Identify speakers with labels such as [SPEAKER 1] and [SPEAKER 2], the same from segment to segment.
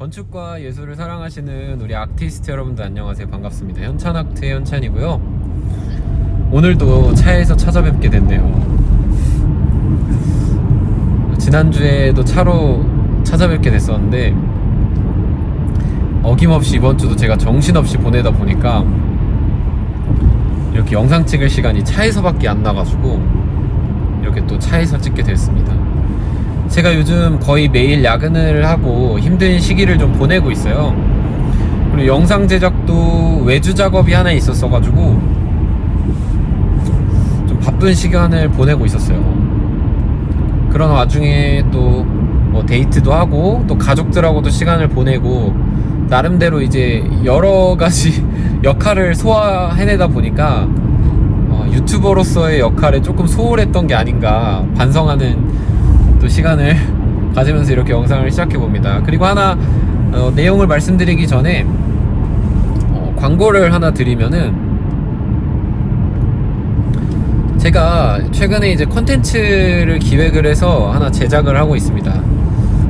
[SPEAKER 1] 건축과 예술을 사랑하시는 우리 아티스트 여러분들 안녕하세요. 반갑습니다. 현찬아트의 현찬이고요. 오늘도 차에서 찾아뵙게 됐네요. 지난주에도 차로 찾아뵙게 됐었는데 어김없이 이번 주도 제가 정신없이 보내다 보니까 이렇게 영상 찍을 시간이 차에서밖에 안 나가지고 이렇게 또 차에서 찍게 됐습니다 제가 요즘 거의 매일 야근을 하고 힘든 시기를 좀 보내고 있어요. 그리고 영상 제작도 외주 작업이 하나 있었어 가지고 좀 바쁜 시간을 보내고 있었어요. 그런 와중에 또 뭐 데이트도 하고 또 가족들하고도 시간을 보내고 나름대로 이제 여러 가지 역할을 소화해내다 보니까 어, 유튜버로서의 역할에 조금 소홀했던 게 아닌가 반성하는 또 시간을 가지면서 이렇게 영상을 시작해 봅니다. 그리고 하나 어, 내용을 말씀드리기 전에 어, 광고를 하나 드리면은 제가 최근에 이제 컨텐츠를 기획을 해서 하나 제작을 하고 있습니다.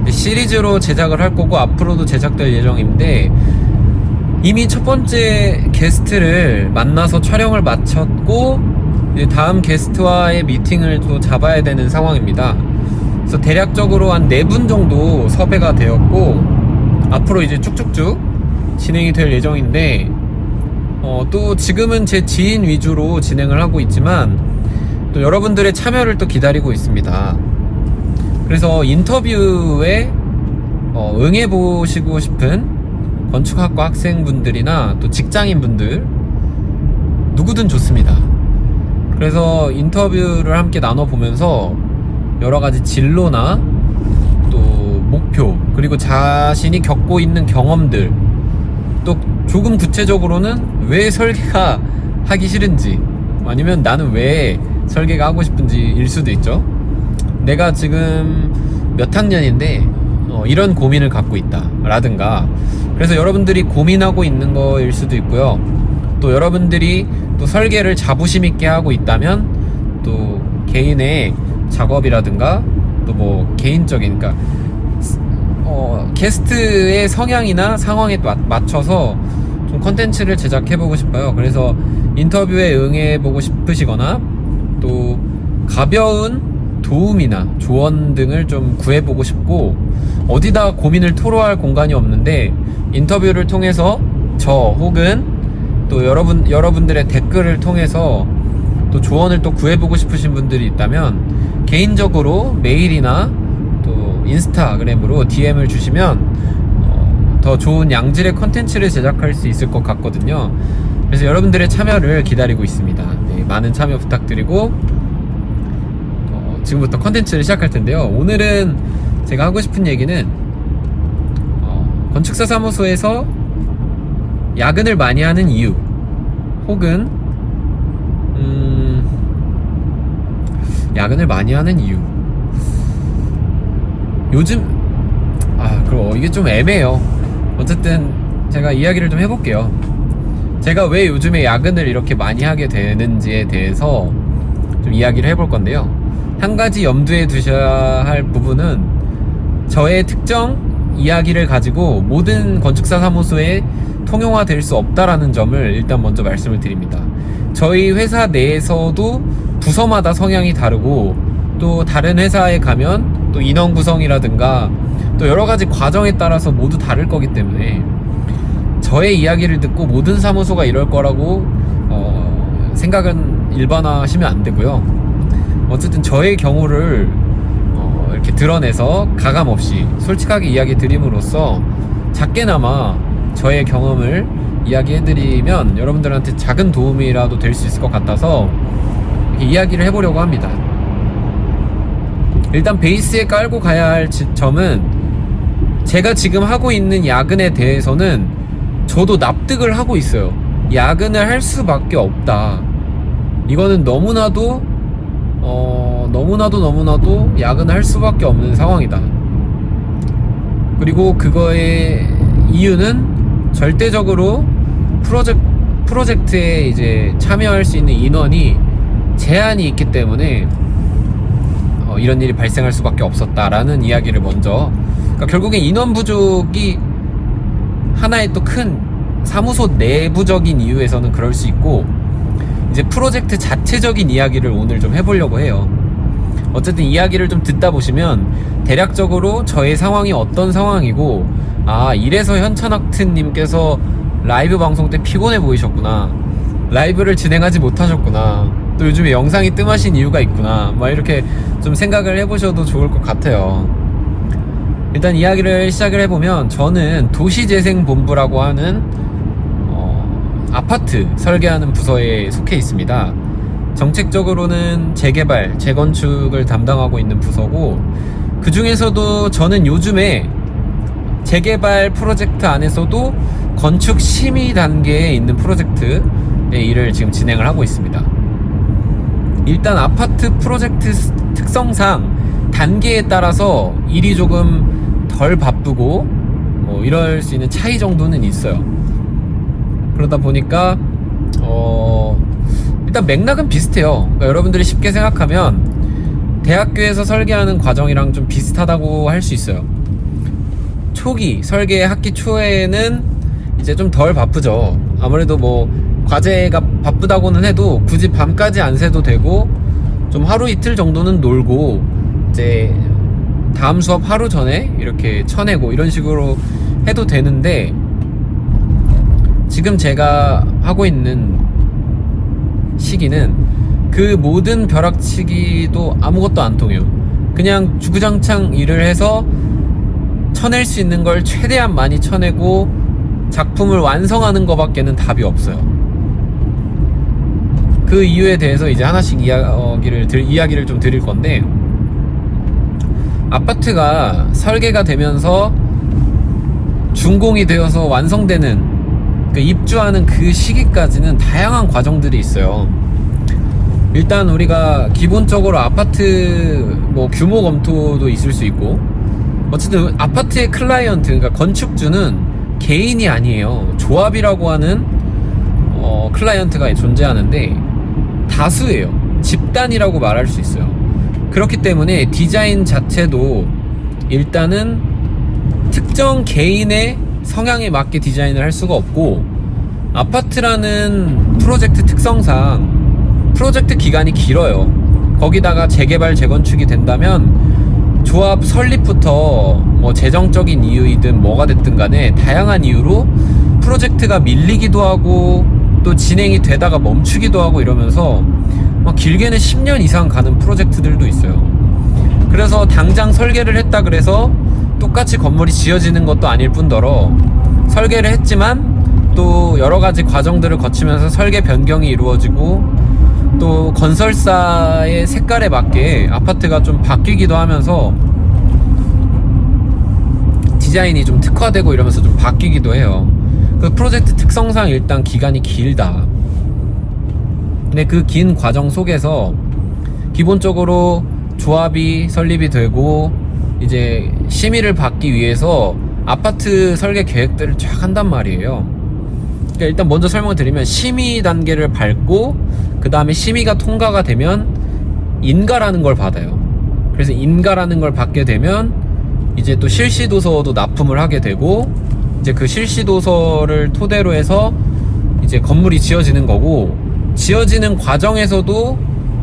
[SPEAKER 1] 시리즈로 제작을 할 거고 앞으로도 제작될 예정인데 이미 첫 번째 게스트를 만나서 촬영을 마쳤고 다음 게스트와의 미팅을 또 잡아야 되는 상황입니다. 그래서 대략적으로 한 네 분 정도 섭외가 되었고 앞으로 이제 쭉쭉쭉 진행이 될 예정인데 어, 또 지금은 제 지인 위주로 진행을 하고 있지만 또 여러분들의 참여를 또 기다리고 있습니다. 그래서 인터뷰에 어, 응해보시고 싶은 건축학과 학생분들이나 또 직장인분들 누구든 좋습니다. 그래서 인터뷰를 함께 나눠보면서 여러 가지 진로나 또 목표 그리고 자신이 겪고 있는 경험들 또 조금 구체적으로는 왜 설계가 하기 싫은지 아니면 나는 왜 설계가 하고 싶은지 일 수도 있죠. 내가 지금 몇 학년인데 어, 이런 고민을 갖고 있다 라든가. 그래서 여러분들이 고민하고 있는 거일 수도 있고요. 또 여러분들이 또 설계를 자부심 있게 하고 있다면 또 개인의 작업이라든가 또 뭐 개인적인 그러니까 어, 게스트의 성향이나 상황에 또 맞춰서 좀 컨텐츠를 제작해보고 싶어요. 그래서 인터뷰에 응해보고 싶으시거나 또 가벼운 도움이나 조언 등을 좀 구해보고 싶고 어디다 고민을 토로할 공간이 없는데 인터뷰를 통해서 저 혹은 또 여러분 여러분들의 댓글을 통해서 또 조언을 또 구해보고 싶으신 분들이 있다면 개인적으로 메일이나 또 인스타그램으로 DM을 주시면 어, 더 좋은 양질의 컨텐츠를 제작할 수 있을 것 같거든요. 그래서 여러분들의 참여를 기다리고 있습니다. 네, 많은 참여 부탁드리고 어, 지금부터 컨텐츠를 시작할 텐데요. 오늘은 제가 하고 싶은 얘기는 어, 건축사 사무소에서 야근을 많이 하는 이유 혹은 음, 야근을 많이 하는 이유. 요즘 아 그럼 이게 좀 애매해요. 어쨌든 제가 이야기를 좀 해볼게요. 제가 왜 요즘에 야근을 이렇게 많이 하게 되는지에 대해서 좀 이야기를 해볼 건데요. 한 가지 염두에 두셔야 할 부분은 저의 특정 이야기를 가지고 모든 건축사 사무소에 통용화될 수 없다라는 점을 일단 먼저 말씀을 드립니다. 저희 회사 내에서도 부서마다 성향이 다르고 또 다른 회사에 가면 또 인원 구성이라든가 또 여러 가지 과정에 따라서 모두 다를 거기 때문에 저의 이야기를 듣고 모든 사무소가 이럴 거라고 어, 생각은 일반화하시면 안 되고요. 어쨌든 저의 경우를 어, 이렇게 드러내서 가감 없이 솔직하게 이야기 드림으로써 작게나마 저의 경험을 이야기해드리면 여러분들한테 작은 도움이라도 될 수 있을 것 같아서 이야기를 해보려고 합니다. 일단 베이스에 깔고 가야 할 지- 점은 제가 지금 하고 있는 야근에 대해서는 저도 납득을 하고 있어요. 야근을 할 수밖에 없다. 이거는 너무나도 어, 너무나도 너무나도 야근을 할 수밖에 없는 상황이다. 그리고 그거의 이유는 절대적으로 프로젝, 프로젝트에 이제 참여할 수 있는 인원이 제한이 있기 때문에 어, 이런 일이 발생할 수밖에 없었다라는 이야기를 먼저 그러니까 결국엔 인원 부족이 하나의 또 큰 사무소 내부적인 이유에서는 그럴 수 있고 이제 프로젝트 자체적인 이야기를 오늘 좀 해보려고 해요. 어쨌든 이야기를 좀 듣다 보시면 대략적으로 저의 상황이 어떤 상황이고 아 이래서 현천학트님께서 라이브 방송 때 피곤해 보이셨구나 라이브를 진행하지 못하셨구나 또 요즘에 영상이 뜸하신 이유가 있구나. 막 이렇게 좀 생각을 해보셔도 좋을 것 같아요. 일단 이야기를 시작을 해보면 저는 도시재생본부라고 하는 어, 아파트 설계하는 부서에 속해 있습니다. 정책적으로는 재개발, 재건축을 담당하고 있는 부서고 그 중에서도 저는 요즘에 재개발 프로젝트 안에서도 건축 심의 단계에 있는 프로젝트의 일을 지금 진행을 하고 있습니다. 일단 아파트 프로젝트 특성상 단계에 따라서 일이 조금 덜 바쁘고 뭐 이럴 수 있는 차이 정도는 있어요. 그러다 보니까 어 일단 맥락은 비슷해요. 그러니까 여러분들이 쉽게 생각하면 대학교에서 설계하는 과정이랑 좀 비슷하다고 할 수 있어요. 초기 설계 학기 초에는 이제 좀 덜 바쁘죠. 아무래도 뭐 과제가 바쁘다고는 해도 굳이 밤까지 안 새도 되고 좀 하루 이틀 정도는 놀고 이제 다음 수업 하루 전에 이렇게 쳐내고 이런 식으로 해도 되는데 지금 제가 하고 있는 시기는 그 모든 벼락치기도 아무것도 안 통해요. 그냥 주구장창 일을 해서 쳐낼 수 있는 걸 최대한 많이 쳐내고 작품을 완성하는 것밖에는 답이 없어요. 그 이유에 대해서 이제 하나씩 이야기를, 이야기를 좀 드릴 건데, 아파트가 설계가 되면서 준공이 되어서 완성되는 그 입주하는 그 시기까지는 다양한 과정들이 있어요. 일단 우리가 기본적으로 아파트 뭐 규모 검토도 있을 수 있고 어쨌든 아파트의 클라이언트 그러니까 건축주는 개인이 아니에요. 조합이라고 하는 어, 클라이언트가 존재하는데 다수예요. 집단이라고 말할 수 있어요. 그렇기 때문에 디자인 자체도 일단은 특정 개인의 성향에 맞게 디자인을 할 수가 없고 아파트라는 프로젝트 특성상 프로젝트 기간이 길어요. 거기다가 재개발 재건축이 된다면 조합 설립부터 뭐 재정적인 이유이든 뭐가 됐든 간에 다양한 이유로 프로젝트가 밀리기도 하고 또 진행이 되다가 멈추기도 하고 이러면서 막 길게는 10년 이상 가는 프로젝트들도 있어요. 그래서 당장 설계를 했다 그래서 똑같이 건물이 지어지는 것도 아닐 뿐더러 설계를 했지만 또 여러 가지 과정들을 거치면서 설계 변경이 이루어지고 또 건설사의 색깔에 맞게 아파트가 좀 바뀌기도 하면서 디자인이 좀 특화되고 이러면서 좀 바뀌기도 해요. 그 프로젝트 특성상 일단 기간이 길다. 근데 그 긴 과정 속에서 기본적으로 조합이 설립이 되고 이제 심의를 받기 위해서 아파트 설계 계획들을 쫙 한단 말이에요. 그러니까 일단 먼저 설명을 드리면 심의 단계를 밟고 그 다음에 심의가 통과가 되면 인가라는 걸 받아요. 그래서 인가라는 걸 받게 되면 이제 또 실시 도서도 납품을 하게 되고 이제 그 실시 도서를 토대로 해서 이제 건물이 지어지는 거고 지어지는 과정에서도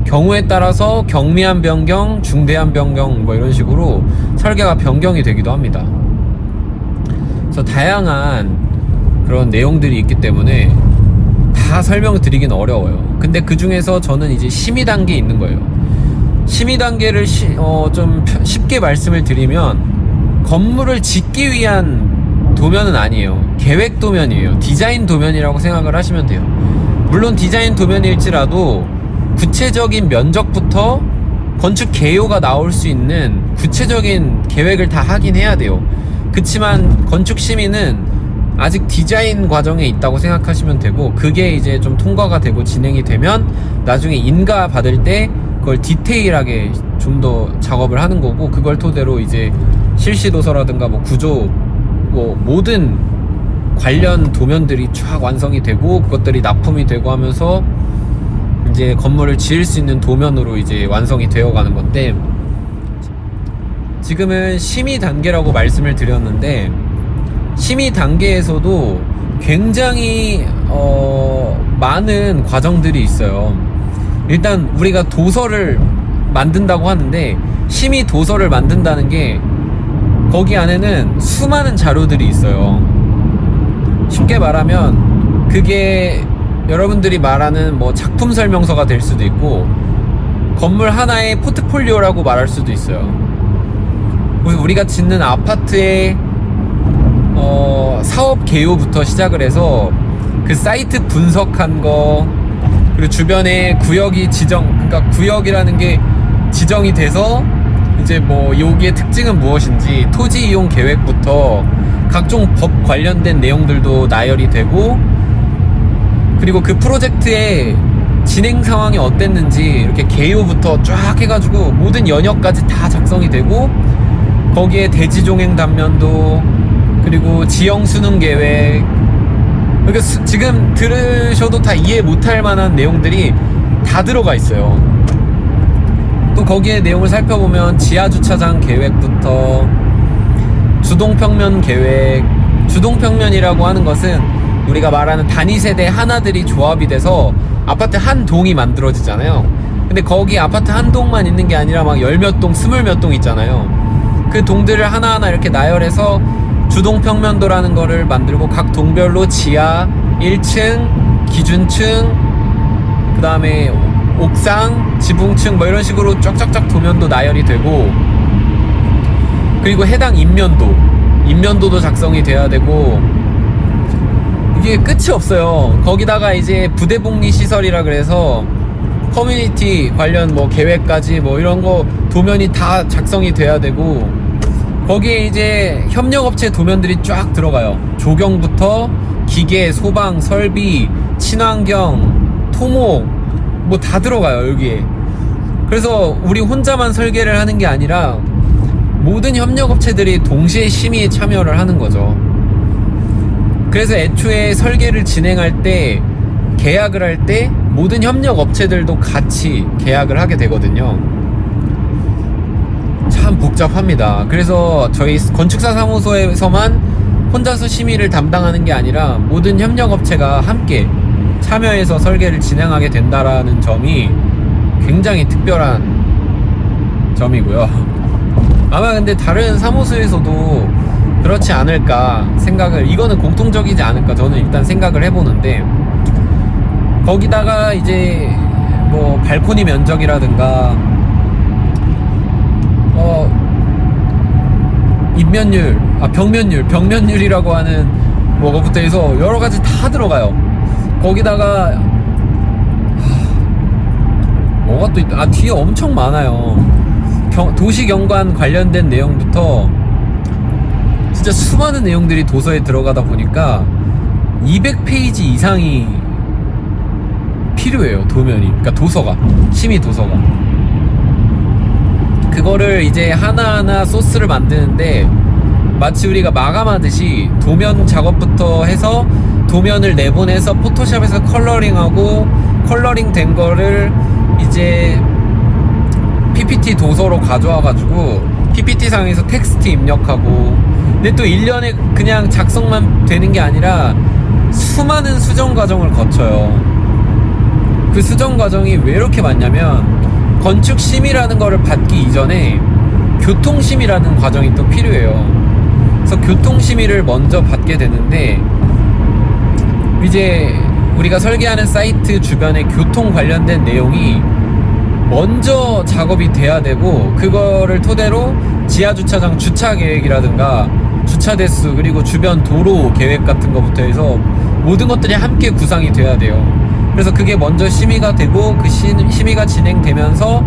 [SPEAKER 1] 경우에 따라서 경미한 변경, 중대한 변경 뭐 이런 식으로 설계가 변경이 되기도 합니다. 그래서 다양한 그런 내용들이 있기 때문에 다 설명을 드리긴 어려워요. 근데 그 중에서 저는 이제 심의 단계에 있는 거예요. 심의 단계를 시, 어, 좀 쉽게 말씀을 드리면 건물을 짓기 위한 도면은 아니에요. 계획 도면이에요. 디자인 도면이라고 생각을 하시면 돼요. 물론 디자인 도면일지라도 구체적인 면적부터 건축 개요가 나올 수 있는 구체적인 계획을 다 하긴 해야 돼요. 그치만 건축 심의는 아직 디자인 과정에 있다고 생각하시면 되고 그게 이제 좀 통과가 되고 진행이 되면 나중에 인가 받을 때 그걸 디테일하게 좀 더 작업을 하는 거고 그걸 토대로 이제 실시 도서라든가 뭐 구조 뭐 모든 관련 도면들이 쫙 완성이 되고 그것들이 납품이 되고 하면서 이제 건물을 지을 수 있는 도면으로 이제 완성이 되어 가는 건데 지금은 심의 단계라고 말씀을 드렸는데 심의 단계에서도 굉장히 어, 많은 과정들이 있어요. 일단 우리가 도서를 만든다고 하는데 심의 도서를 만든다는 게 거기 안에는 수많은 자료들이 있어요. 쉽게 말하면 그게 여러분들이 말하는 뭐 작품 설명서가 될 수도 있고 건물 하나의 포트폴리오라고 말할 수도 있어요. 우리- 우리가 짓는 아파트의 어, 사업 개요부터 시작을 해서 그 사이트 분석한 거 그리고 주변에 구역이 지정 그러니까 구역이라는 게 지정이 돼서 이제 뭐 여기의 특징은 무엇인지 토지 이용 계획부터 각종 법 관련된 내용들도 나열이 되고 그리고 그 프로젝트의 진행 상황이 어땠는지 이렇게 개요부터 쫙 해가지고 모든 연역까지 다 작성이 되고 거기에 대지 종행 단면도 그리고 지형 수능 계획 그러니까 수- 지금 들으셔도 다 이해 못할 만한 내용들이 다 들어가 있어요. 또 거기에 내용을 살펴보면 지하 주차장 계획부터 주동평면 계획, 주동평면이라고 하는 것은 우리가 말하는 단위 세대 하나들이 조합이 돼서 아파트 한 동이 만들어지잖아요. 근데 거기 아파트 한 동만 있는 게 아니라 막 열 몇 동, 스물 몇 동 있잖아요. 그 동들을 하나하나 이렇게 나열해서 주동평면도라는 거를 만들고 각 동별로 지하 1층, 기준층, 그 다음에 옥상, 지붕층 뭐 이런 식으로 쫙쫙쫙 도면도 나열이 되고 그리고 해당 인면도 인면도도 작성이 돼야 되고 이게 끝이 없어요. 거기다가 이제 부대복리 시설이라 그래서 커뮤니티 관련 뭐 계획까지 뭐 이런 거 도면이 다 작성이 돼야 되고 거기에 이제 협력업체 도면들이 쫙 들어가요. 조경부터 기계, 소방, 설비, 친환경, 토목 뭐 다 들어가요 여기에 그래서 우리 혼자만 설계를 하는 게 아니라 모든 협력업체들이 동시에 심의에 참여를 하는 거죠. 그래서 애초에 설계를 진행할 때 계약을 할 때 모든 협력업체들도 같이 계약을 하게 되거든요. 참 복잡합니다. 그래서 저희 건축사 사무소에서만 혼자서 심의를 담당하는 게 아니라 모든 협력업체가 함께 참여해서 설계를 진행하게 된다라는 점이 굉장히 특별한 점이고요. 아마 근데 다른 사무소에서도 그렇지 않을까 생각을 이거는 공통적이지 않을까 저는 일단 생각을 해보는데 거기다가 이제 뭐 발코니 면적이라든가 어 입면율 아 벽면율 벽면율이라고 하는 뭐거부터 해서 여러 가지 다 들어가요 거기다가 하, 뭐가 또 있다. 아 뒤에 엄청 많아요. 경- 도시 경관 관련된 내용부터 진짜 수많은 내용들이 도서에 들어가다 보니까 200페이지 이상이 필요해요 도면이. 그러니까 도서가 심의 도서가. 그거를 이제 하나하나 소스를 만드는데 마치 우리가 마감하듯이 도면 작업부터 해서 도면을 내보내서 포토샵에서 coloring하고 coloring 된 거를 이제 PPT 도서로 가져와 가지고 PPT 상에서 텍스트 입력하고 근데 또 1년에 그냥 작성만 되는 게 아니라 수많은 수정 과정을 거쳐요. 그 수정 과정이 왜 이렇게 많냐면 건축 심의라는 거를 받기 이전에 교통 심의라는 과정이 또 필요해요. 그래서 교통 심의를 먼저 받게 되는데 이제 우리가 설계하는 사이트 주변에 교통 관련된 내용이 먼저 작업이 돼야 되고 그거를 토대로 지하 주차장 주차 계획이라든가 주차 대수 그리고 주변 도로 계획 같은 것부터 해서 모든 것들이 함께 구상이 돼야 돼요. 그래서 그게 먼저 심의가 되고 그 시- 심의가 진행되면서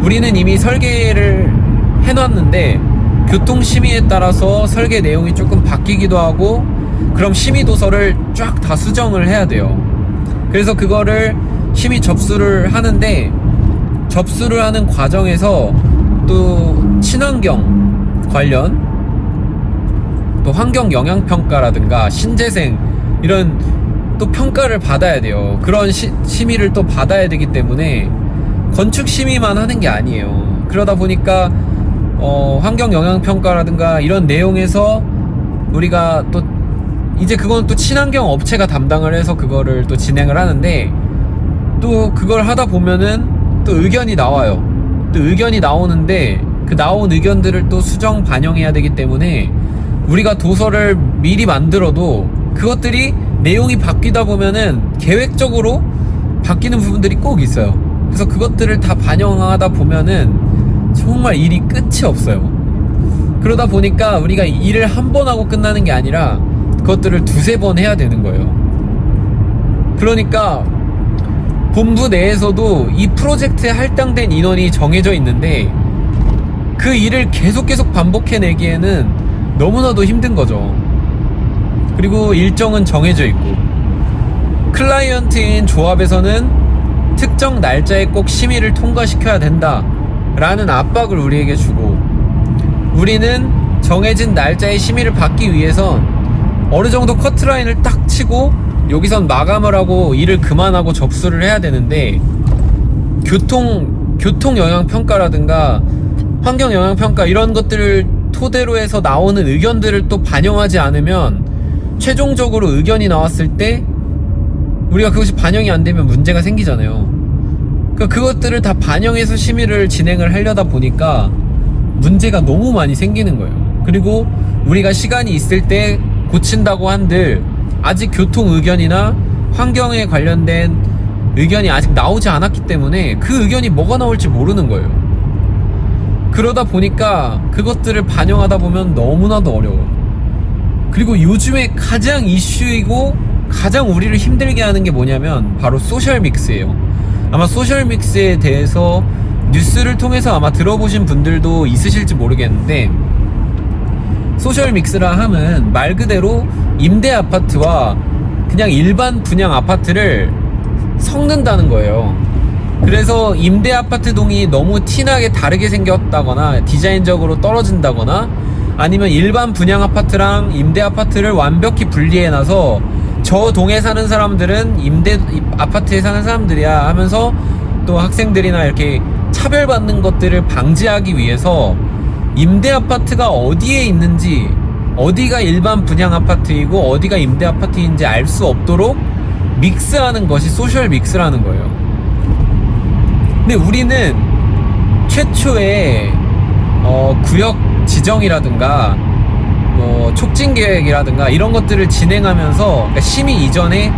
[SPEAKER 1] 우리는 이미 설계를 해놨는데 교통 심의에 따라서 설계 내용이 조금 바뀌기도 하고 그럼 심의 도서를 쫙 다 수정을 해야 돼요. 그래서 그거를 심의 접수를 하는데 접수를 하는 과정에서 또 친환경 관련 또 환경 영향 평가라든가 신재생 이런 또 평가를 받아야 돼요. 그런 시, 심의를 또 받아야 되기 때문에 건축 심의만 하는 게 아니에요. 그러다 보니까 어, 환경 영향 평가라든가 이런 내용에서 우리가 또 이제 그건 또 친환경 업체가 담당을 해서 그거를 또 진행을 하는데 또 그걸 하다 보면은 또 의견이 나와요. 또 의견이 나오는데 그 나온 의견들을 또 수정 반영해야 되기 때문에 우리가 도서를 미리 만들어도 그것들이 내용이 바뀌다 보면은 계획적으로 바뀌는 부분들이 꼭 있어요. 그래서 그것들을 다 반영하다 보면은 정말 일이 끝이 없어요. 그러다 보니까 우리가 일을 한 번 하고 끝나는 게 아니라 그것들을 두세 번 해야 되는 거예요. 그러니까 본부 내에서도 이 프로젝트에 할당된 인원이 정해져 있는데 그 일을 계속 계속 반복해내기에는 너무나도 힘든 거죠. 그리고 일정은 정해져 있고 클라이언트인 조합에서는 특정 날짜에 꼭 심의를 통과시켜야 된다 라는 압박을 우리에게 주고 우리는 정해진 날짜에 심의를 받기 위해선 어느 정도 커트라인을 딱 치고 여기선 마감을 하고 일을 그만하고 접수를 해야 되는데 교통 교통 영향 평가라든가 환경 영향 평가 이런 것들을 토대로 해서 나오는 의견들을 또 반영하지 않으면 최종적으로 의견이 나왔을 때 우리가 그것이 반영이 안 되면 문제가 생기잖아요. 그러니까 그것들을 다 반영해서 심의를 진행을 하려다 보니까 문제가 너무 많이 생기는 거예요. 그리고 우리가 시간이 있을 때 고친다고 한들 아직 교통 의견이나 환경에 관련된 의견이 아직 나오지 않았기 때문에 그 의견이 뭐가 나올지 모르는 거예요. 그러다 보니까 그것들을 반영하다 보면 너무나도 어려워요. 그리고 요즘에 가장 이슈이고 가장 우리를 힘들게 하는 게 뭐냐면 바로 social mix예요. 아마 social mix에 대해서 뉴스를 통해서 아마 들어보신 분들도 있으실지 모르겠는데 social mix라 함은 말 그대로 임대 아파트와 그냥 일반 분양 아파트를 섞는다는 거예요. 그래서 임대 아파트 동이 너무 티나게 다르게 생겼다거나 디자인적으로 떨어진다거나 아니면 일반 분양 아파트랑 임대 아파트를 완벽히 분리해 놔서 저 동에 사는 사람들은 임대 아파트에 사는 사람들이야 하면서 또 학생들이나 이렇게 차별받는 것들을 방지하기 위해서 임대 아파트가 어디에 있는지 어디가 일반 분양 아파트이고 어디가 임대 아파트인지 알 수 없도록 믹스하는 것이 소셜 믹스라는 거예요. 근데 우리는 최초의 어, 구역 지정이라든가 뭐 촉진 계획이라든가 이런 것들을 진행하면서 그러니까 심의 이전에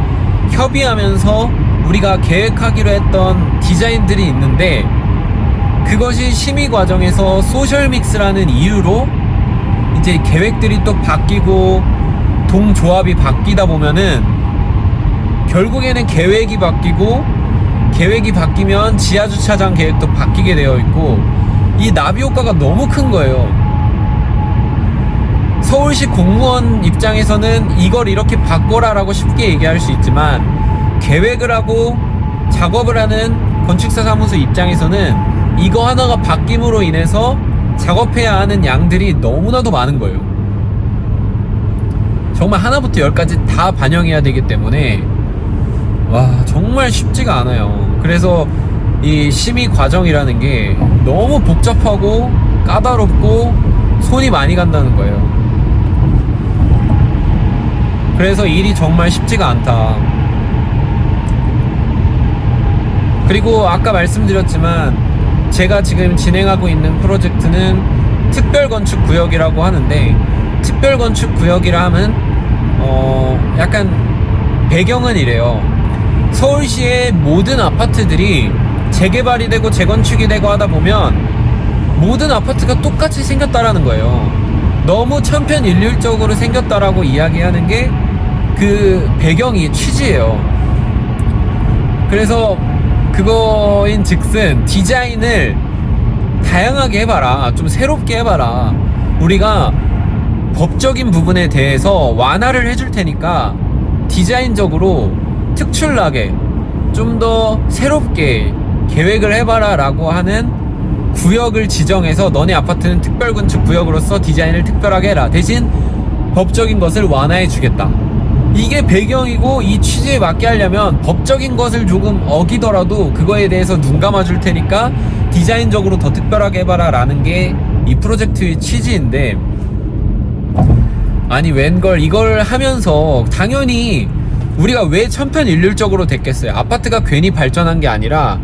[SPEAKER 1] 협의하면서 우리가 계획하기로 했던 디자인들이 있는데 그것이 심의 과정에서 소셜 믹스라는 이유로 이제 계획들이 또 바뀌고 동조합이 바뀌다 보면은 결국에는 계획이 바뀌고 계획이 바뀌면 지하 주차장 계획도 바뀌게 되어 있고 이 나비 효과가 너무 큰 거예요. 서울시 공무원 입장에서는 이걸 이렇게 바꿔라 라고 쉽게 얘기할 수 있지만 계획을 하고 작업을 하는 건축사 사무소 입장에서는 이거 하나가 바뀜으로 인해서 작업해야 하는 양들이 너무나도 많은 거예요. 정말 하나부터 열까지 다 반영해야 되기 때문에 와 정말 쉽지가 않아요. 그래서 이 심의 과정이라는 게 너무 복잡하고 까다롭고 손이 많이 간다는 거예요. 그래서 일이 정말 쉽지가 않다. 그리고 아까 말씀드렸지만 제가 지금 진행하고 있는 프로젝트는 특별건축 구역이라고 하는데 특별건축 구역이라 하면 어 약간 배경은 이래요. 서울시의 모든 아파트들이 재개발이 되고 재건축이 되고 하다 보면 모든 아파트가 똑같이 생겼다라는 거예요. 너무 천편일률적으로 생겼다라고 이야기하는 게 그 배경이 취지예요. 그래서 그거인 즉슨 디자인을 다양하게 해봐라. 좀 새롭게 해봐라. 우리가 법적인 부분에 대해서 완화를 해줄 테니까 디자인적으로 특출나게 좀 더 새롭게 계획을 해봐라 라고 하는 구역을 지정해서 너네 아파트는 특별건축 구역으로서 디자인을 특별하게 해라. 대신 법적인 것을 완화해 주겠다. 이게 배경이고 이 취지에 맞게 하려면 법적인 것을 조금 어기더라도 그거에 대해서 눈 감아줄 테니까 디자인적으로 더 특별하게 해봐라 라는 게 이 프로젝트의 취지인데 아니 웬걸 이걸 하면서 당연히 우리가 왜 천편일률적으로 됐겠어요? 아파트가 괜히 발전한 게 아니라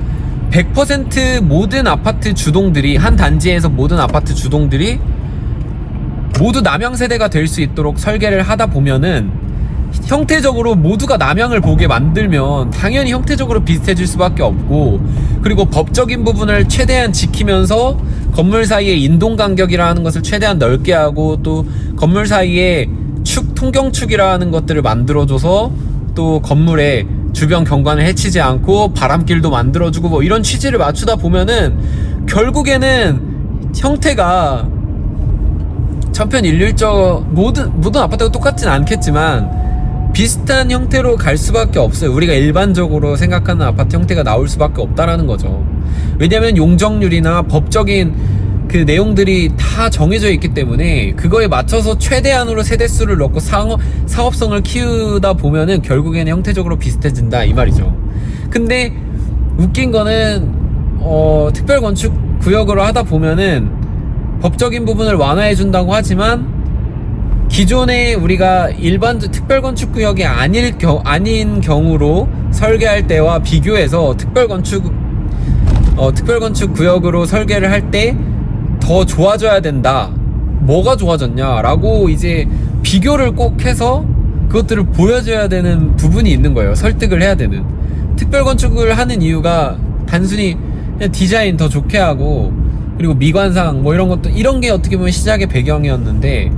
[SPEAKER 1] 100% 모든 아파트 주동들이 한 단지에서 모든 아파트 주동들이 모두 남양 세대가 될 수 있도록 설계를 하다 보면은 형태적으로 모두가 남양을 보게 만들면 당연히 형태적으로 비슷해질 수밖에 없고 그리고 법적인 부분을 최대한 지키면서 건물 사이의 인동 간격이라는 것을 최대한 넓게 하고 또 건물 사이에 축 통경축이라는 것들을 만들어줘서 또 건물에 주변 경관을 해치지 않고 바람길도 만들어주고 뭐 이런 취지를 맞추다 보면은 결국에는 형태가 천편일률적 모든 모든 아파트가 똑같진 않겠지만 비슷한 형태로 갈 수밖에 없어요. 우리가 일반적으로 생각하는 아파트 형태가 나올 수밖에 없다라는 거죠. 왜냐하면 용적률이나 법적인 그 내용들이 다 정해져 있기 때문에 그거에 맞춰서 최대한으로 세대수를 넣고 사업, 사업성을 키우다 보면은 결국에는 형태적으로 비슷해진다 이 말이죠. 근데 웃긴 거는 어, 특별 건축 구역으로 하다 보면은 법적인 부분을 완화해 준다고 하지만 기존에 우리가 일반 특별 건축 구역이 아닐 겨, 아닌 경우로 설계할 때와 비교해서 특별 건축 어, 특별 건축 구역으로 설계를 할 때 더 좋아져야 된다. 뭐가 좋아졌냐라고 이제 비교를 꼭 해서 그것들을 보여줘야 되는 부분이 있는 거예요. 설득을 해야 되는. 특별 건축을 하는 이유가 단순히 디자인 더 좋게 하고 그리고 미관상 뭐 이런 것도 이런 게 어떻게 보면 시작의 배경이었는데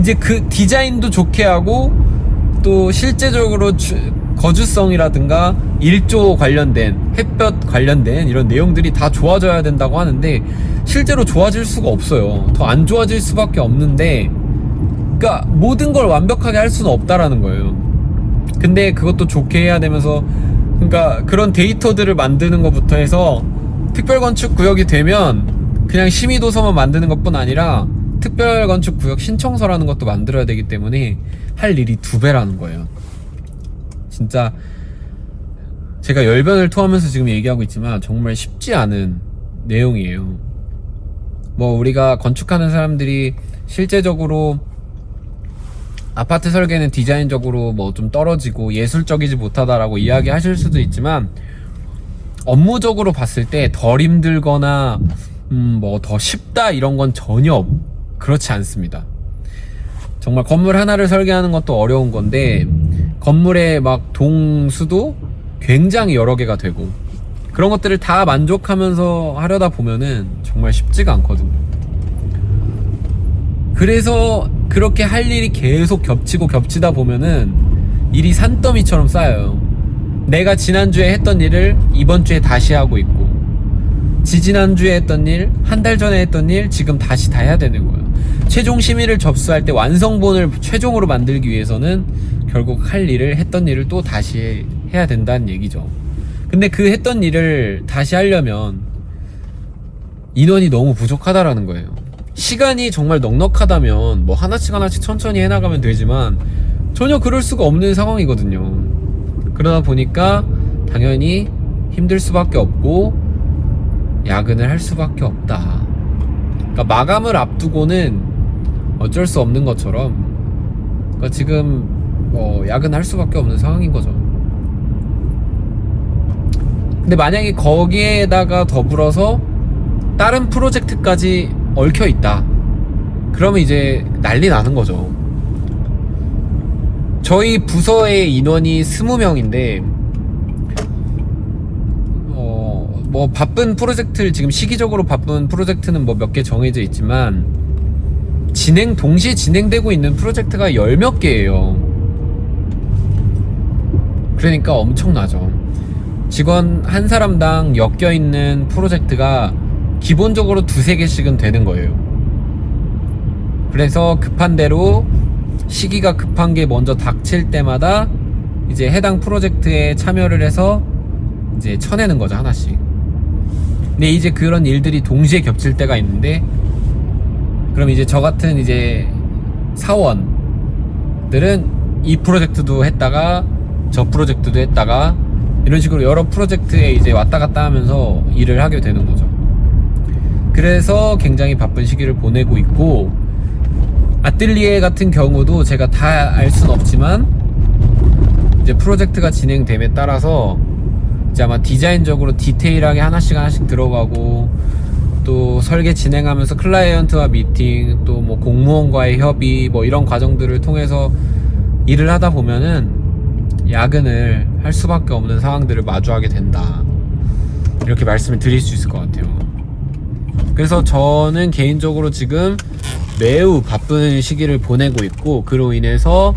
[SPEAKER 1] 이제 그 디자인도 좋게 하고 또 실제적으로 주, 거주성이라든가 일조 관련된 햇볕 관련된 이런 내용들이 다 좋아져야 된다고 하는데 실제로 좋아질 수가 없어요. 더 안 좋아질 수밖에 없는데 그러니까 모든 걸 완벽하게 할 수는 없다라는 거예요. 근데 그것도 좋게 해야 되면서 그러니까 그런 데이터들을 만드는 것부터 해서 특별건축 구역이 되면 그냥 심의도서만 만드는 것뿐 아니라 특별건축구역 신청서라는 것도 만들어야 되기 때문에 할 일이 두 배라는 거예요. 진짜 제가 열변을 토하면서 지금 얘기하고 있지만 정말 쉽지 않은 내용이에요. 뭐 우리가 건축하는 사람들이 실제적으로 아파트 설계는 디자인적으로 뭐 좀 떨어지고 예술적이지 못하다라고 이야기하실 수도 있지만 업무적으로 봤을 때 덜 힘들거나 음 뭐 더 쉽다 이런 건 전혀 그렇지 않습니다. 정말 건물 하나를 설계하는 것도 어려운 건데 건물의 막 동수도 굉장히 여러 개가 되고 그런 것들을 다 만족하면서 하려다 보면은 정말 쉽지가 않거든요. 그래서 그렇게 할 일이 계속 겹치고 겹치다 보면은 일이 산더미처럼 쌓여요. 내가 지난주에 했던 일을 이번 주에 다시 하고 있고 지지난주에 했던 일, 한 달 전에 했던 일 지금 다시 다 해야 되는 거예요. 최종 심의를 접수할 때 완성본을 최종으로 만들기 위해서는 결국 할 일을 했던 일을 또 다시 해야 된다는 얘기죠. 근데 그 했던 일을 다시 하려면 인원이 너무 부족하다라는 거예요. 시간이 정말 넉넉하다면 뭐 하나씩 하나씩 천천히 해나가면 되지만 전혀 그럴 수가 없는 상황이거든요. 그러다 보니까 당연히 힘들 수밖에 없고 야근을 할 수밖에 없다. 그러니까 마감을 앞두고는 어쩔 수 없는 것처럼 그러니까 지금 뭐 야근할 수밖에 없는 상황인 거죠. 근데 만약에 거기에다가 더불어서 다른 프로젝트까지 얽혀 있다. 그러면 이제 난리 나는 거죠. 저희 부서의 인원이 20명인데 어, 뭐 바쁜 프로젝트를 지금 시기적으로 바쁜 프로젝트는 뭐 몇 개 정해져 있지만 진행 동시에 진행되고 있는 프로젝트가 열 몇 개예요. 그러니까 엄청나죠. 직원 한 사람당 엮여 있는 프로젝트가 기본적으로 두세 개씩은 되는 거예요. 그래서 급한 대로 시기가 급한 게 먼저 닥칠 때마다 이제 해당 프로젝트에 참여를 해서 이제 쳐내는 거죠, 하나씩. 근데 이제 그런 일들이 동시에 겹칠 때가 있는데 그럼 이제 저 같은 이제 사원들은 이 프로젝트도 했다가 저 프로젝트도 했다가 이런 식으로 여러 프로젝트에 이제 왔다 갔다 하면서 일을 하게 되는 거죠. 그래서 굉장히 바쁜 시기를 보내고 있고 아뜰리에 같은 경우도 제가 다 알 순 없지만 이제 프로젝트가 진행됨에 따라서 이제 아마 디자인적으로 디테일하게 하나씩 하나씩 들어가고 또 설계 진행하면서 클라이언트와 미팅 또 뭐 공무원과의 협의 뭐 이런 과정들을 통해서 일을 하다 보면은 야근을 할 수밖에 없는 상황들을 마주하게 된다. 이렇게 말씀을 드릴 수 있을 것 같아요. 그래서 저는 개인적으로 지금 매우 바쁜 시기를 보내고 있고 그로 인해서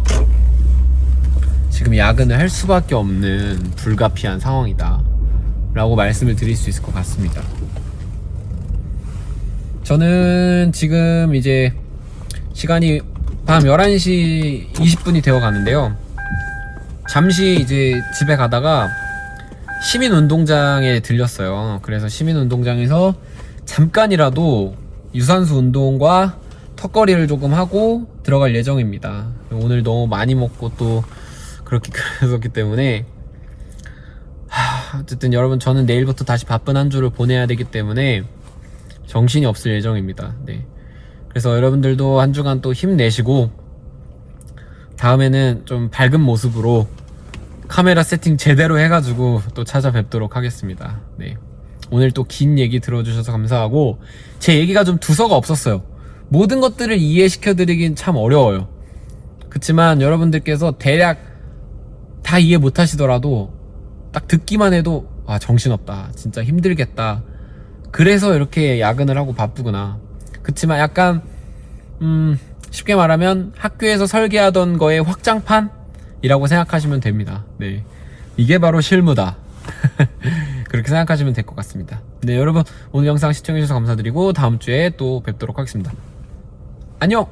[SPEAKER 1] 지금 야근을 할 수밖에 없는 불가피한 상황이다 라고 말씀을 드릴 수 있을 것 같습니다 저는 지금 이제 시간이 밤 11시 20분이 되어 가는데요. 잠시 이제 집에 가다가 시민운동장에 들렸어요. 그래서 시민운동장에서 잠깐이라도 유산소 운동과 턱걸이를 조금 하고 들어갈 예정입니다. 오늘 너무 많이 먹고 또 그렇게 그랬었기 때문에. 하, 어쨌든 여러분 저는 내일부터 다시 바쁜 한 주를 보내야 되기 때문에 정신이 없을 예정입니다. 네. 그래서 여러분들도 한 주간 또 힘내시고 다음에는 좀 밝은 모습으로 카메라 세팅 제대로 해가지고 또 찾아뵙도록 하겠습니다. 네. 오늘 또 긴 얘기 들어주셔서 감사하고 제 얘기가 좀 두서가 없었어요. 모든 것들을 이해시켜 드리긴 참 어려워요. 그렇지만 여러분들께서 대략 다 이해 못 하시더라도 딱 듣기만 해도 아 정신없다 진짜 힘들겠다 그래서 이렇게 야근을 하고 바쁘구나. 그치만 약간 음 쉽게 말하면 학교에서 설계하던 거의 확장판이라고 생각하시면 됩니다. 네. 이게 바로 실무다. 그렇게 생각하시면 될 것 같습니다. 네 여러분 오늘 영상 시청해주셔서 감사드리고 다음 주에 또 뵙도록 하겠습니다. 안녕